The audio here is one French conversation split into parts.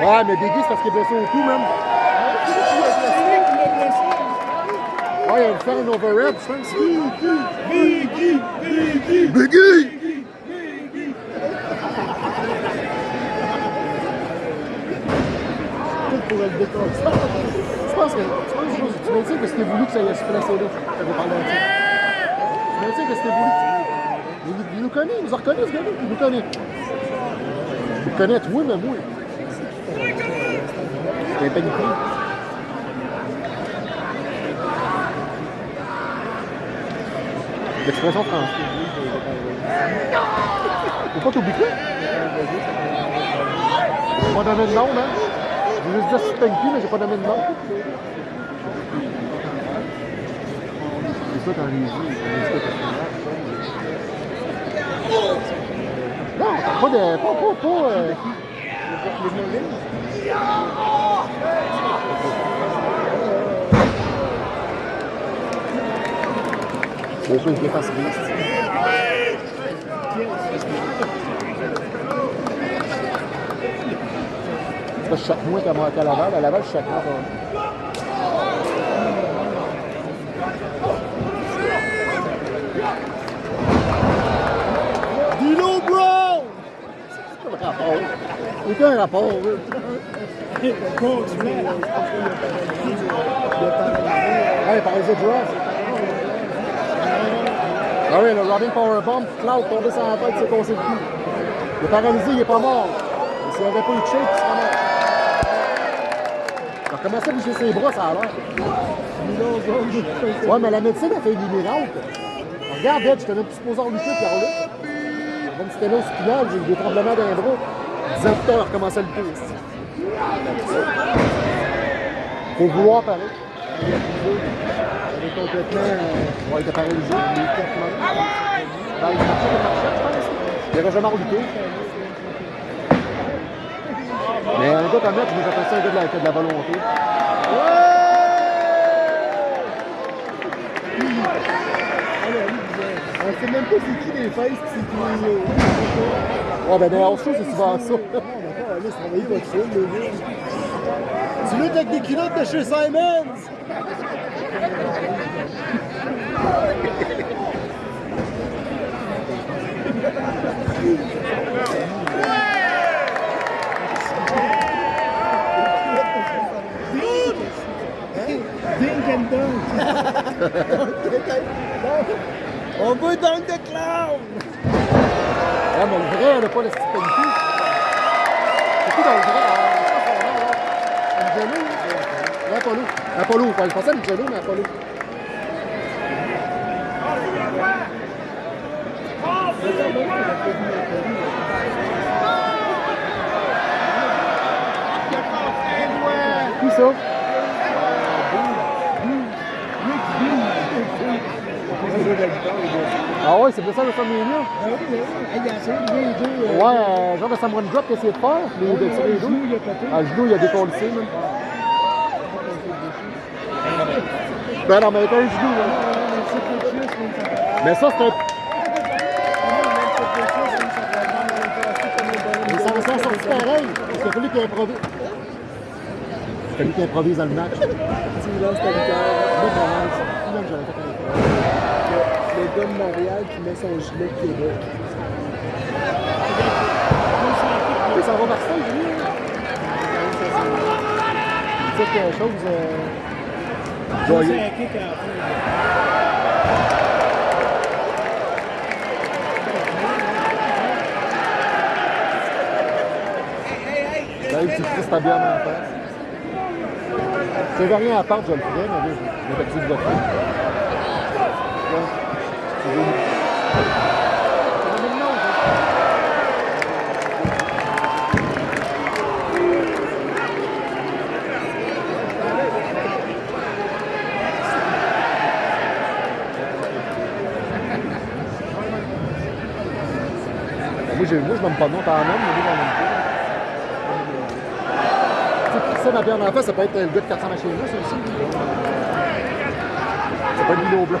Ouais, mais Biggie, c'est parce qu'il est blessé au cou, même. Ouais, il va faire un overhead, je pense. Biggie, Biggie, Biggie! Pour le décoller. Je pense que, je pense que tu maintiens que c'était voulu que ça aille se placer là. Ça ça. Tu maintiens que c'était voulu. Il, il nous connaît, il nous a reconnu ce gars-là. Il nous connaît. Il nous connaît, toi, mais moi. C'est un paniqué. L'expression française. Faut pas t'oublier. J'ai pas donné de nom, hein? J'ai juste Spanky, mais j'ai pas nom. C'est ça Non, pas de. Pas, pas, pas. Euh... Les choses qui fassent Je chaque moins qu'à Laval. À Laval, chaque moins. Dino Brown! C'est pas le rapport. Aucun rapport. Ouais, par les autres Ah oui, le Robin Powerbomb, Cloud tombé sur la tête, c'est cassé le cou. Il est paralysé, il n'est pas mort. S'il n'avait pas eu de il serait mort. Il a commencé à bouger ses bras, ça a l'air. Ouais, mais la médecine a fait des miracles. Regarde, Ed, je te donne plus supposé en lutter si c'était là j'ai eu des tremblements d'un bras. 10 ans plus tard, il a recommencé à lutter. Faut vouloir pareil. Il est complètement. Euh, il était paralysé. Il. Ben, il je jamais. Mais un gars comme là, tu nous appelles ça un gars de la, de la volonté. On sait même pas c'est qui les fesses c'est qui les. Ouais, ben dans show, c'est souvent ça. Non, d'accord, allez, travailler votre film, le gars. Tu luttes avec des culottes de chez Simons! Dink and dunk. On veut dunk de clown! Ah, mais le vrai, elle n'a pas le. C'est dans le vrai? Ah, Angelo? Apollo. Apollo, je pensais à mais Apollo. Qui ça? Ouais, c'est pour ça? Ah oui, il a ça, les deux. Ouais, euh, genre de Samurai Drop qu'il a essayé de faire, mais il a le les genou, il a pété. Ah, le genou, il a décollé, même. Ben non, mais avec un genou, là. Chose, mais ça c'est un. Mais Mais ça va s'en sortir pareil. Parce qu'il a fallu qu'il improvise. Il a fallu qu'il improvise dans le match. Tu lances ta guitare. Moi, même j'aurais fait un effort. Le gars de Montréal qui met son gilet de Québec. Ça va Marseille, lui. C'est quelque chose. Euh... C'est joyeux. la. Là, tu ta bière en face. Si j'avais rien à part, je le ferais, mais là, je vais t'activer de Ouais. Moi, je n'aime pas de nom, t'en nommes, mais moi, j'en aime pas. Ça, ma bière en face, ça peut être le gars de 400 machines ça aussi. C'est pas une Milo blanc.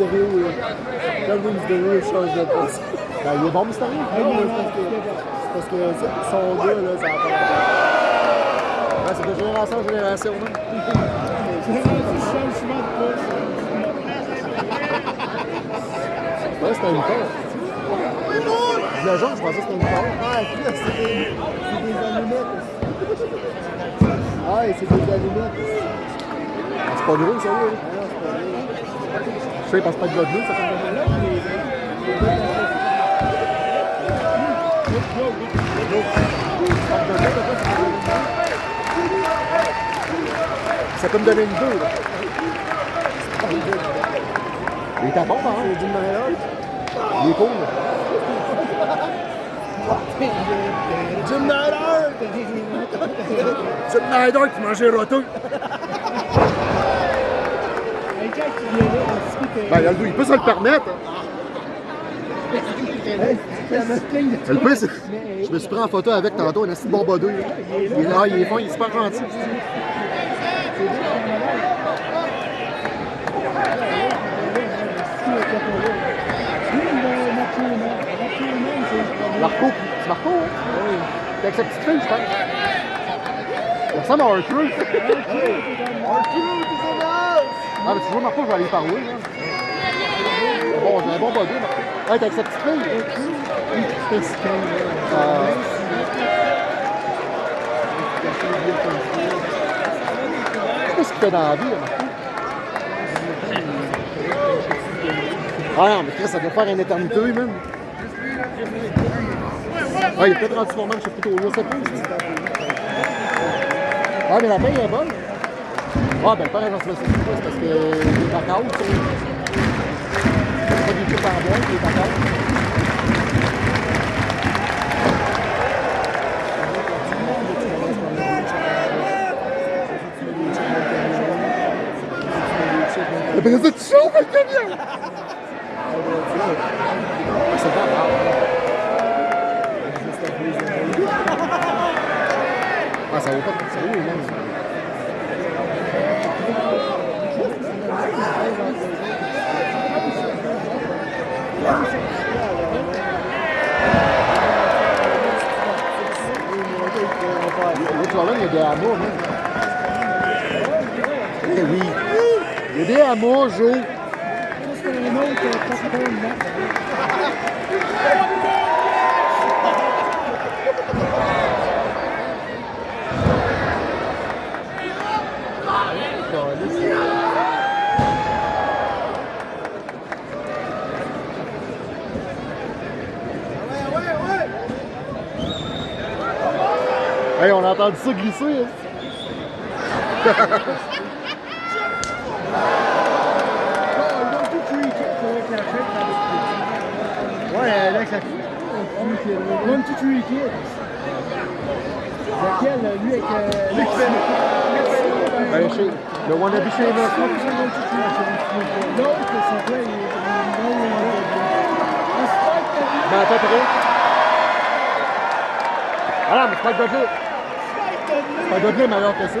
Il change de poste. Ben, il est bon, Mysterio? Ah non, c'est parce que, c'est parce que ça- son gars, là, ça a pas c'est de génération en génération, même. Ouais, c'était une peur. Le jaune, je pensais que c'était une peur. Ah, c'est des, des allumettes. Ah, c'est des allumettes. C'est pas drôle, là. Ah c'est pas. Je sais, il passe pas de bleu, ça. Ça peut me donner une deux, là. Il est à bon, hein? C'est d'une manière. Il est cool. Jim Nyder! C'est Snyder qui mangeait roto. Ben, il peut se le permettre. Le pire, c'est- je me suis pris en photo avec tantôt un assis. Il est là, il est fin, il est super gentil. Marco, c'est Marco, hein? Oui. C'est avec sa petite fille, je pense. Il ressemble à R-Truth. Ah, mais tu vois, Marco, je vais aller parler. Là? Bon, j'ai un bon body, Marco. Ouais, t'es avec sa petite fille. Euh, je sais pas ce qu'il fait dans la vie, là, Marco? Ah non, mais Chris, ça doit faire une éternité, même. Ah, il est peut-être rendu formant, je sais plutôt là, ça peut. Ah, mais la paye est bonne. Ah, ben, sais pas, c'est parce que tu sais. C'est pas du tout par bois, il est d'accord. Après ça, tu chauffes le camion! C'est pas grave. Ah, ça vaut pas de? L'autre là, il y a des hameaux, même. Eh oui. Y a Jo. Hey, on a entendu ça glisser. Hein? Ouais, avec la One, two, three kids. Lequel, lui, avec. Lui qui fait. Chez, le wannabe chez L'autre, c'est est. Ben, à peu près. Ah non, mais c'est pas le Dudley. C'est pas le Dudley meilleur que ça.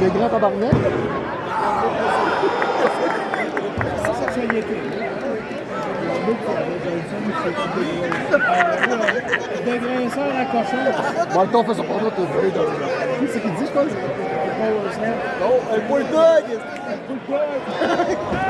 Les grands tabarnak. À cochon. Bon, le temps fait son porno, t'as vu. C'est ce qu'il dit, je pense? Non, un bulldog! Un bulldog!